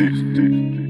D D D.